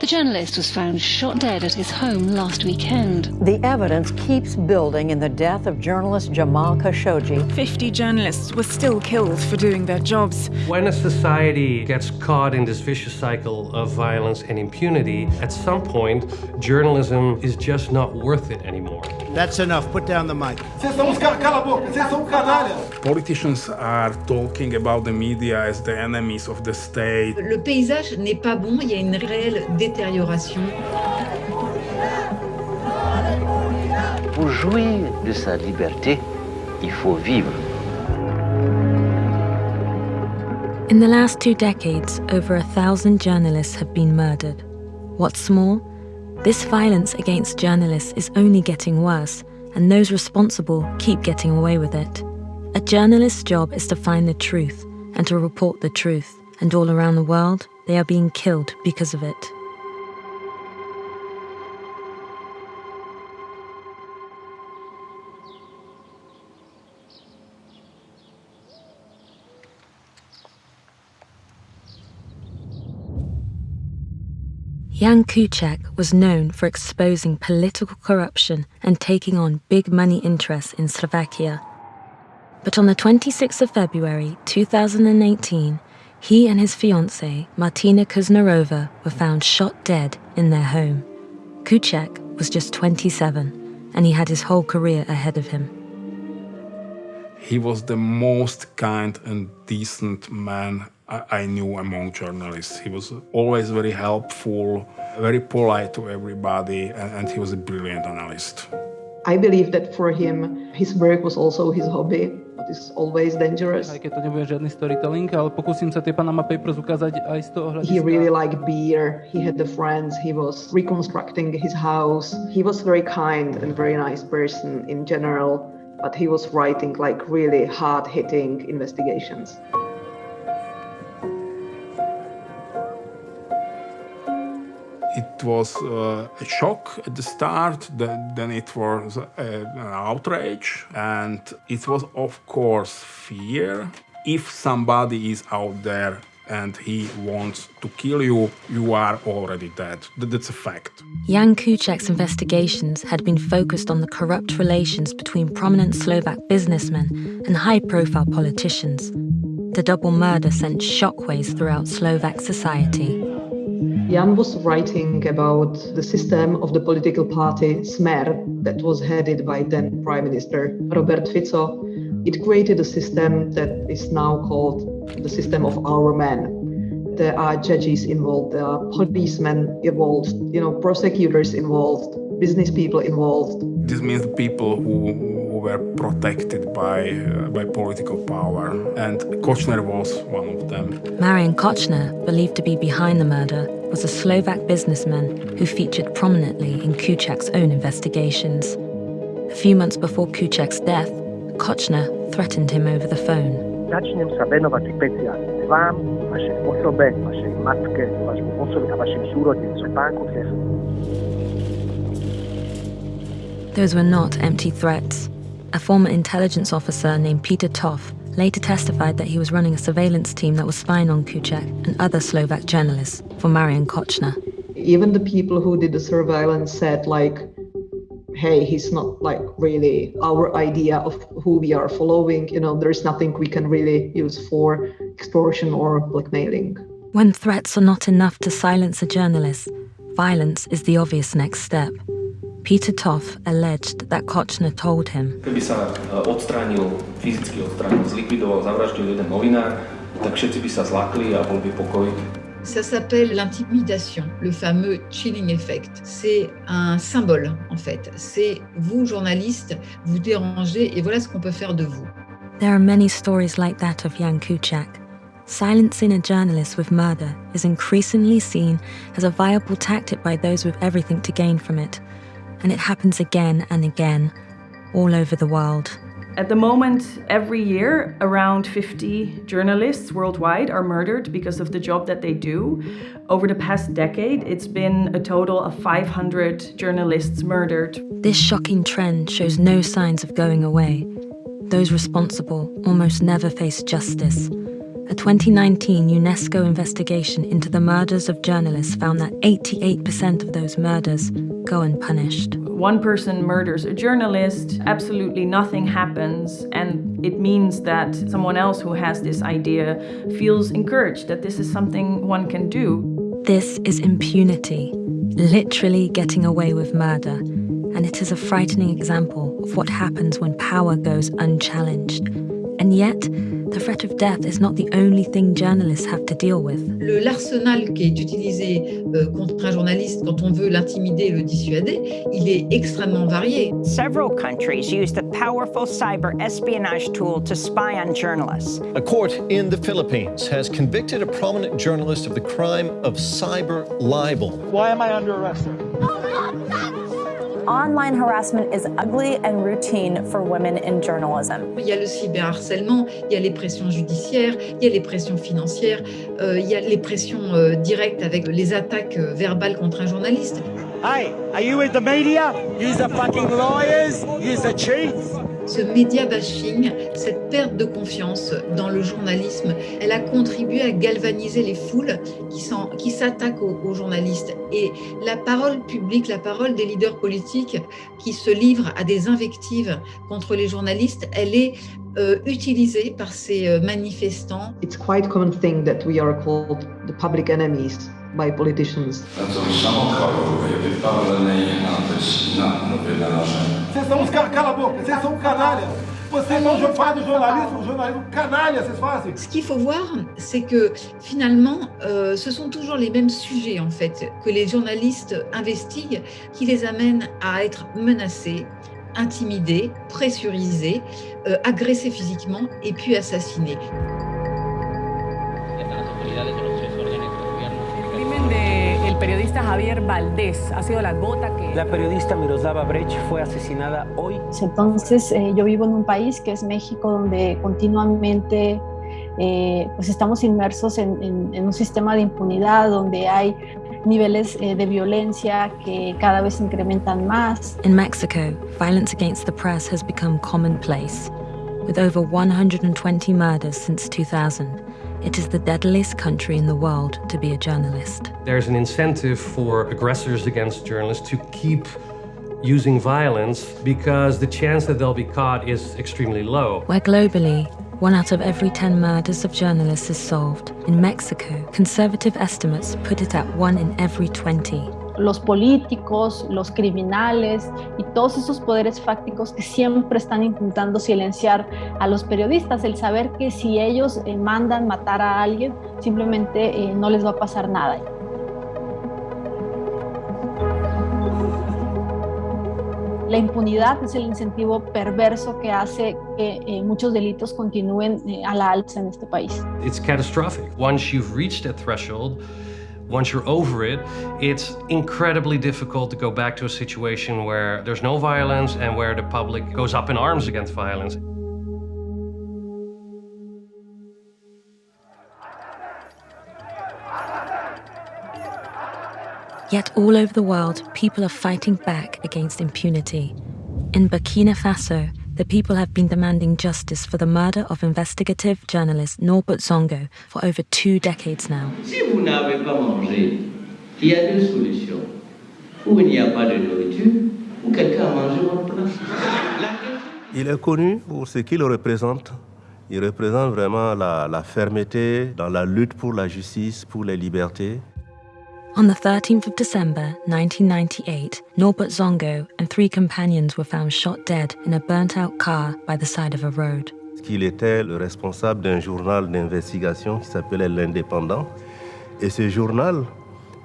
The journalist was found shot dead at his home last weekend. The evidence keeps building in the death of journalist Jamal Khashoggi. 50 journalists were still killed for doing their jobs. When a society gets caught in this vicious cycle of violence and impunity, at some point, journalism is just not worth it anymore. That's enough. Put down the mic. Politicians are talking about the media as the enemies of the state. Le paysage n'est pas bon, il y a une réelle détérioration. Pour jouir de sa liberté, il faut vivre. In the last two decades, over a thousand journalists have been murdered. What's more, this violence against journalists is only getting worse, and those responsible keep getting away with it. A journalist's job is to find the truth and to report the truth, and all around the world, they are being killed because of it. Jan Kuciak was known for exposing political corruption and taking on big money interests in Slovakia. But on the 26th of February 2018, he and his fiancée, Martina Kušnírová, were found shot dead in their home. Kuciak was just 27, and he had his whole career ahead of him. He was the most kind and decent man I, knew among journalists. He was always very helpful, very polite to everybody, and, and he was a brilliant analyst. I believe that for him, his work was also his hobby, but it's always dangerous. Aj keď to nebude žiadny storytelling, ale pokúsim sa tie Panama Papers ukázať aj z toho hľadiska. He really liked beer, he had the friends, he was reconstructing his house. He was very kind and very nice person in general, but he was writing like really hard-hitting investigations. It was uh, a shock at the start, then, it was an outrage, and it was, of course, fear. If somebody is out there and he wants to kill you, you are already dead. That's a fact. Jan Kuciak's investigations had been focused on the corrupt relations between prominent Slovak businessmen and high-profile politicians. The double murder sent shockwaves throughout Slovak society. Jan was writing about the system of the political party Smer that was headed by then Prime Minister Robert Fico. It created a system that is now called the system of our men. There are judges involved, there are policemen involved, you know, prosecutors involved, business people involved. This means people who, who were protected by, uh, by political power, and Kočner was one of them. Marian Kočner, believed to be behind the murder, was a Slovak businessman who featured prominently in Kuciak's own investigations. A few months before Kuciak's death, Kočner threatened him over the phone. Začnem sa venovať špeciálne vám, vašej osobe, vašej matke, vašmu osobe a vašim súrodencom. Those were not empty threats. A former intelligence officer named Peter Tóth later testified that he was running a surveillance team that was spying on Kuciak and other Slovak journalists for Marian Kočner. Even the people who did the surveillance said, like, hey, he's not like really our idea of who we are following. You know, there's nothing we can really use for extortion or blackmailing. When threats are not enough to silence a journalist, violence is the obvious next step. Peter Tóth alleged that Kočner told him. Keby sa odstránil, fyzicky odstránil, zlikvidoval, zavraždil jeden novinár, tak všetci by sa zlakli a bol by pokoj. Ça s'appelle l'intimidation, le fameux chilling effect. C'est un symbole, en fait. C'est vous, journaliste, vous dérangez et voilà ce qu'on peut faire de vous. There are many stories like that of Jan Kuciak. Silencing a journalist with murder is increasingly seen as a viable tactic by those with everything to gain from it and it happens again and again all over the world. At the moment, every year, around 50 journalists worldwide are murdered because of the job that they do. Over the past decade, it's been a total of 500 journalists murdered. This shocking trend shows no signs of going away. Those responsible almost never face justice, A 2019 UNESCO investigation into the murders of journalists found that 88% of those murders go unpunished. One person murders a journalist, absolutely nothing happens, and it means that someone else who has this idea feels encouraged that this is something one can do. This is impunity, literally getting away with murder, and it is a frightening example of what happens when power goes unchallenged. And yet, the threat of death is not the only thing journalists have to deal with. L'arsenal qui est utilisé euh, contre un journaliste quand on veut l'intimider et le dissuader, il est extrêmement varié. Several countries use the powerful cyber espionage tool to spy on journalists. A court in the Philippines has convicted a prominent journalist of the crime of cyber libel. Why am I under arrest? Online harassment is ugly and routine for women in journalism. Il y a le cyberharcèlement, il y a les pressions judiciaires, il y a les pressions financières, euh, il y a les pressions euh, directes avec les attaques euh, verbales contre un journaliste. Hey, are you with the media? Use the fucking lawyers, use the chiefs? Ce média bashing, cette perte de confiance dans le journalisme, elle a contribué à galvaniser les foules qui s'attaquent aux, journalistes. Et la parole publique, la parole des leaders politiques qui se livrent à des invectives contre les journalistes, elle est euh, utilisée par ces euh, manifestants. It's quite common thing that we are called the public enemies by politicians. Vocês são os cala a boca, vocês são canalhas. Vocês não fazem jornalismo, jornalismo canalha, vocês fazem. Ce qu'il faut voir, c'est que finalement, euh, ce sont toujours les mêmes sujets en fait que les journalistes investiguent, qui les amènent à être menacés, intimidés, pressurisés, euh, agressés physiquement et puis assassinés. Periodista Javier Valdés ha sido la gota que... La periodista Miroslava Brecht fue asesinada hoy. Entonces, eh, yo vivo en un país que es México, donde continuamente eh, pues estamos inmersos en, en, en, un sistema de impunidad, donde hay niveles eh, de violencia que cada vez incrementan más. In Mexico, violence against the press has become commonplace, with over 120 murders since 2000. It is the deadliest country in the world to be a journalist. There's an incentive for aggressors against journalists to keep using violence because the chance that they'll be caught is extremely low. Where globally, one out of every 10 murders of journalists is solved. In Mexico, conservative estimates put it at one in every 20. Los políticos, los criminales y todos esos poderes fácticos que siempre están intentando silenciar a los periodistas, el saber que si ellos eh, mandan matar a alguien, simplemente eh, no les va a pasar nada. La impunidad es el incentivo perverso que hace que eh, muchos delitos continúen a la alza en este país. It's catastrophic. Once you've reached that threshold, once you're over it, it's incredibly difficult to go back to a situation where there's no violence and where the public goes up in arms against violence. Yet all over the world, people are fighting back against impunity. In Burkina Faso, the people have been demanding justice for the murder of investigative journalist Norbert Zongo for over two decades now. Si vous n'avez pas mangé, il y a deux solutions. Ou il n'y a pas de nourriture, ou quelqu'un a mangé votre place. Il est connu pour ce qu'il représente. Il représente vraiment la, la fermeté dans la lutte pour la justice, pour les libertés. On the 13th of December 1998, Norbert Zongo and three companions were found shot dead in a burnt-out car by the side of a road. Il était le responsable d'un journal d'investigation qui s'appelait L'Indépendant. Et ce journal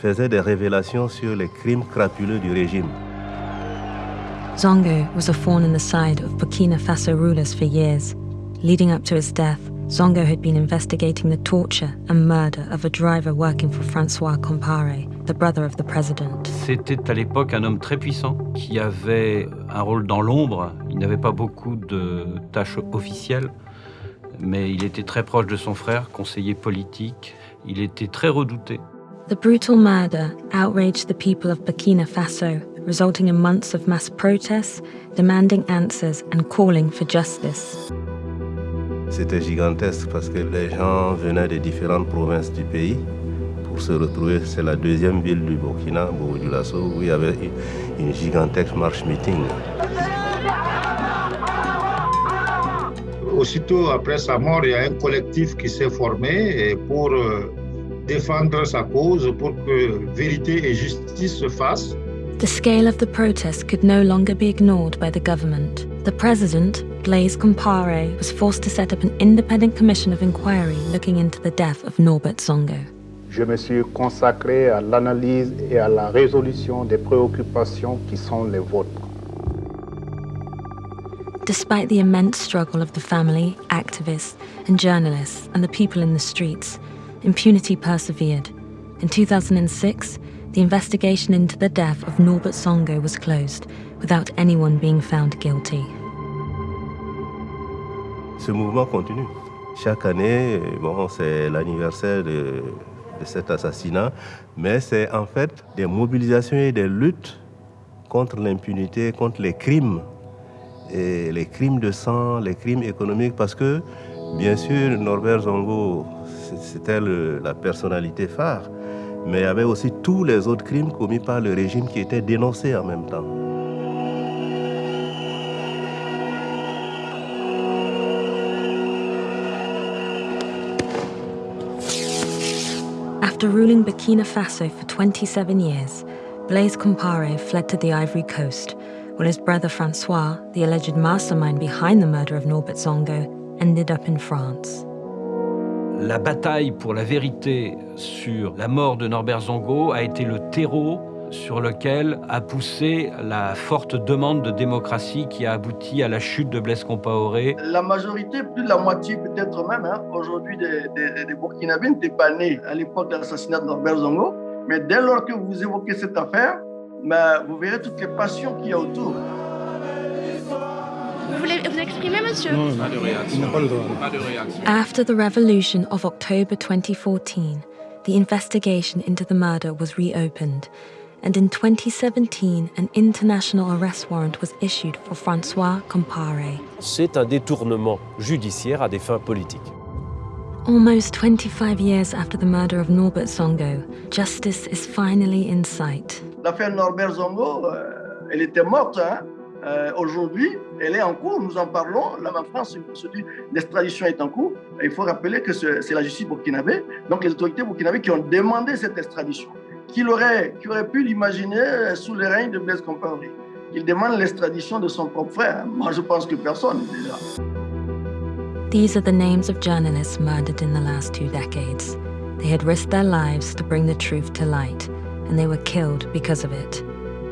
faisait des révélations sur les crimes crapuleux du régime. Zongo was a thorn in the side of Burkina Faso rulers for years. Leading up to his death, Zongo had been investigating the torture and murder of a driver working for Francois Compaoré, the brother of the president. C'était à l'époque un homme très puissant qui avait un rôle dans l'ombre. Il n'avait pas beaucoup de tâches officielles, mais il était très proche de son frère, conseiller politique. Il était très redouté. The brutal murder outraged the people of Burkina Faso, resulting in months of mass protests, demanding answers and calling for justice. C'était gigantesque parce que les gens venaient de différentes provinces du pays pour se retrouver. C'est la deuxième ville du Burkina, Bourg-du-Lasso, où il y avait une gigantesque marche meeting. Aussitôt après sa mort, il y a un collectif qui s'est formé pour euh, défendre sa cause, pour que vérité et justice se fassent. The scale of the protest could no longer be ignored by the government. The president, Blaise Compaoré, was forced to set up an independent commission of inquiry looking into the death of Norbert Zongo. Je me suis consacré à l'analyse et à la résolution des préoccupations qui sont les vôtres. Despite the immense struggle of the family, activists, and journalists, and the people in the streets, impunity persevered. In 2006, the investigation into the death of Norbert Zongo was closed, without anyone being found guilty. Ce mouvement continue. Chaque année, bon, c'est l'anniversaire de, de cet assassinat, mais c'est en fait des mobilisations et des luttes contre l'impunité, contre les crimes et les crimes de sang, les crimes économiques, parce que, bien sûr, Norbert Zongo, c'était la personnalité phare, mais il y avait aussi tous les autres crimes commis par le régime qui étaient dénoncés en même temps. After ruling Burkina Faso for 27 years, Blaise Compaoré fled to the Ivory Coast, while his brother Francois, the alleged mastermind behind the murder of Norbert Zongo, ended up in France. La bataille pour la vérité sur la mort de Norbert Zongo a été le terreau sur lequel a poussé la forte demande de démocratie qui a abouti à la chute de Blaise Compaoré. La majorité, plus de la moitié peut-être même, hein, aujourd'hui des, des, des Burkinabés n'étaient pas nés à l'époque de l'assassinat de Norbert Zongo. Mais dès lors que vous évoquez cette affaire, ben, vous verrez toutes les passions qu'il y a autour. Vous voulez vous exprimer, monsieur? Non, pas de réaction. Pas de droit. Pas de réaction. After the revolution of October 2014, the investigation into the murder was reopened, and in 2017, an international arrest warrant was issued for Francois Compaoré. C'est un détournement judiciaire à des fins politiques. Almost 25 years after the murder of Norbert Zongo, justice is finally in sight. L'affaire Norbert Zongo, euh, elle était morte. Hein? Euh, Aujourd'hui, elle est en cours, nous en parlons. Là, en France, d'extradition est en cours. Et il faut rappeler que c'est la justice burkinabé, donc les autorités burkinabées qui ont demandé cette extradition. Aurait, aurait pu l'imaginer sous le règne de Blaise Compaoré Il demande l'extradition de son propre frère. Moi, je pense que personne, déjà. These are the names of journalists murdered in the last two decades. They had risked their lives to bring the truth to light, and they were killed because of it.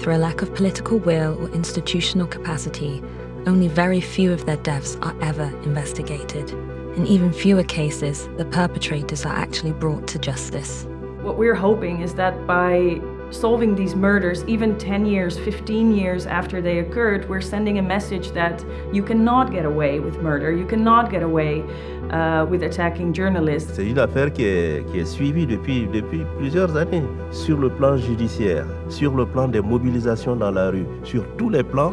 Through a lack of political will or institutional capacity, only very few of their deaths are ever investigated. In even fewer cases, the perpetrators are actually brought to justice. What we're hoping is that by solving these murders, even 10 years, 15 years after they occurred, we're sending a message that you cannot get away with murder, you cannot get away uh, with attacking journalists. C'est une affaire qui est, qui est suivie depuis, depuis plusieurs années sur le plan judiciaire, sur le plan des mobilisations dans la rue, sur tous les plans.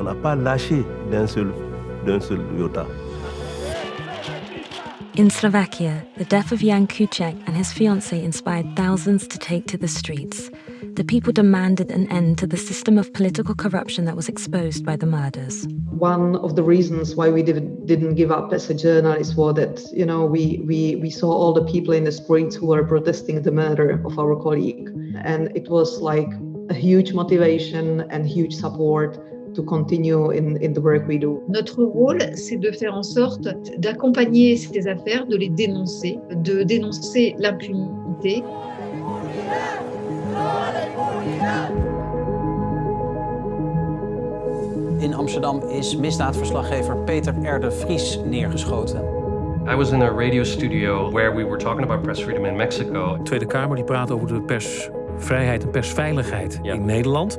On n'a pas lâché d'un seul, d'un seul iota. In Slovakia, the death of Jan Kuciak and his fiancée inspired thousands to take to the streets. The people demanded an end to the system of political corruption that was exposed by the murders. One of the reasons why we didn't, didn't give up as a journalist was that, you know, we, we, we saw all the people in the streets who were protesting the murder of our colleague. And it was like a huge motivation and huge support to continue in, in the work we do. Notre rôle, c'est de faire en sorte d'accompagner ces affaires, de les dénoncer, de dénoncer l'impunité. In Amsterdam is misdaadverslaggever Peter R. de Vries neergeschoten. I was in a radio studio where we were talking about press freedom in Mexico. De Tweede Kamer die praat over de persvrijheid en persveiligheid in Nederland.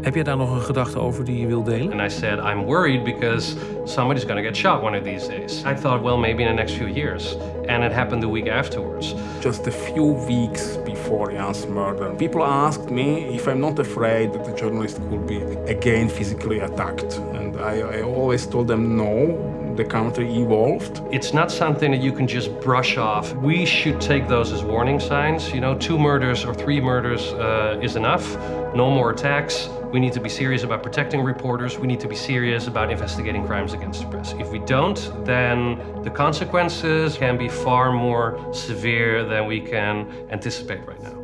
Heb jij daar nog een gedachte over die je wil delen? And I said, I'm worried because somebody's going to get shot one of these days. I thought, well, maybe in the next few years. And it happened the week afterwards. Just a few weeks before Jan's murder, people asked me if I'm not afraid that the journalist could be again physically attacked. And I, I always told them no, the country evolved. It's not something that you can just brush off. We should take those as warning signs. You know, two murders or three murders uh, is enough. No more attacks. We need to be serious about protecting reporters. We need to be serious about investigating crimes against the press. If we don't, then the consequences can be far more severe than we can anticipate right now.